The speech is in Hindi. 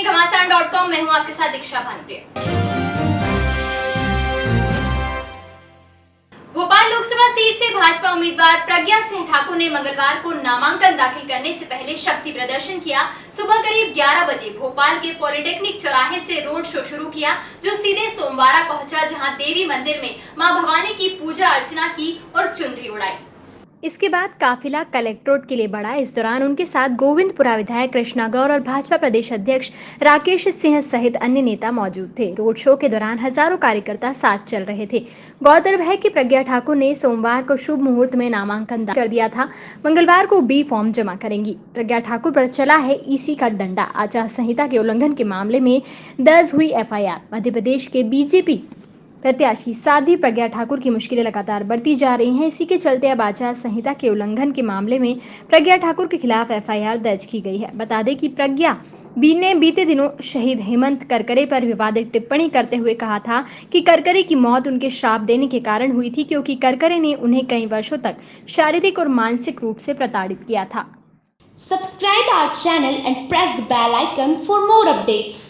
हैं घमासान डॉट कॉम मैं हूँ आपके साथ दीक्षा भानुप्रिया। भोपाल लोकसभा सीट से भाजपा उम्मीदवार प्रज्ञा सिंह ठाकुर ने मंगलवार को नामांकन दाखिल करने से पहले शक्ति प्रदर्शन किया। सुबह करीब 11 बजे भोपाल के पॉलिटेक्निक चौराहे से रोड शो शुरू किया, जो सीधे सोमवारा पहुँचा, जहाँ देवी मंदिर में माँ भवानी की पूजा अर्चना की और चुनरी उड़ाई। इसके बाद काफिला कलेक्ट्रेट के लिए बढ़ा। इस दौरान उनके साथ गोविंदपुरा विधायक कृष्णा गौर और भाजपा प्रदेश अध्यक्ष राकेश सिंह सहित अन्य नेता मौजूद थे। रोड शो के दौरान हज़ारों कार्यकर्ता साथ चल रहे थे। गौरतलब है कि प्रज्ञा ठाकुर ने सोमवार को शुभ मुहूर्त में नामांकन कर दिया था। मंगलवार को बी फॉर्म जमा करेंगी। प्रज्ञा ठाकुर पर चला है ईसी का डंडा। आचार संहिता के उल्लंघन के मामले में दर्ज हुई एफआईआर। मध्य प्रदेश के बीजेपी प्रत्याशी साध्वी प्रज्ञा ठाकुर की मुश्किलें लगातार बढ़ती जा रही हैं। इसी के चलते अब आचार संहिता के उल्लंघन के मामले में प्रज्ञा ठाकुर के खिलाफ एफआईआर दर्ज की गई है। बता दें कि प्रज्ञा बी ने बीते दिनों शहीद हेमंत करकरे पर विवादित टिप्पणी करते हुए कहा था कि करकरे की मौत उनके श्राप देने के कारण हुई थी क्योंकि करकरे ने उन्हें कई वर्षों तक शारीरिक और मानसिक रूप से प्रताड़ित किया था। Subscribe our channel and press the bell icon for more updates.